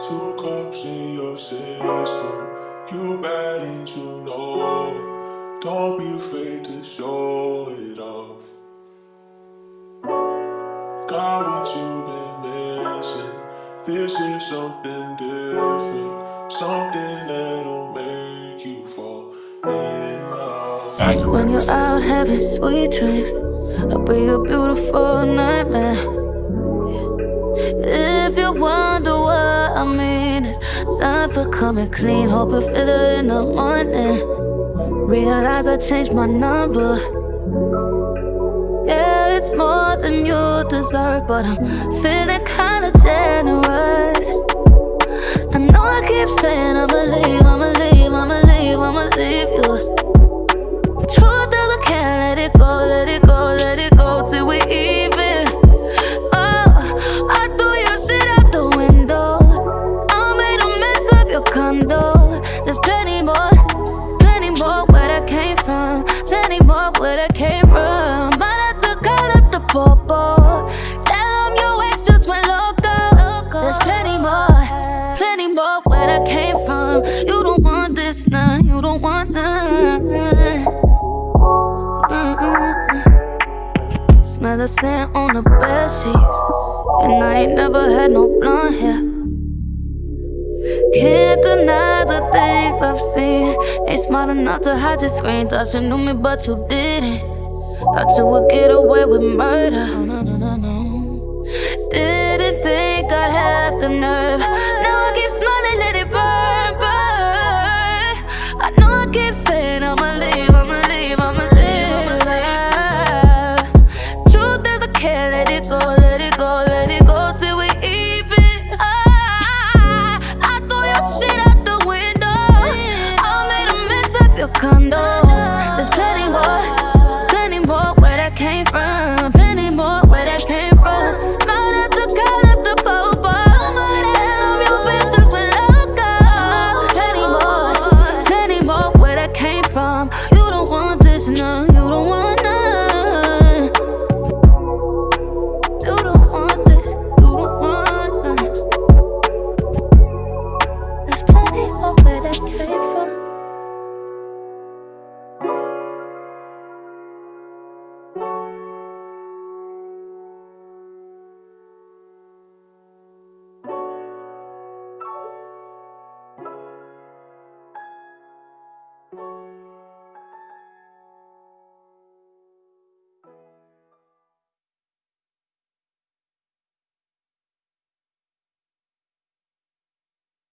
Two cups in your system. You bad and you know it. Don't be afraid to show it off. Got what you've been missing. This is something different. Something that'll make you fall in love. When you're out having sweet dreams, I'll be a beautiful nightmare. If you wonder mean, it's time for coming clean. Hope you feel it in the morning. Realize I changed my number. Yeah, it's more than you deserve, but I'm feeling kinda generous. I know I keep saying I'ma of your. There's plenty more, plenty more where that came from, plenty more where that came from. Might have to call up the popo. Tell 'em your ex just went loco. There's plenty more, plenty more where that came from. You don't want this now, you don't want none. Smell the scent on the bed sheets, and I ain't never had no blonde hair. Can't deny the things I've seen. Ain't smart enough to hide your screen. Thought you knew me, but you didn't. Thought you would get away with murder. No, no, no, no, no. Didn't think I'd have the nerve.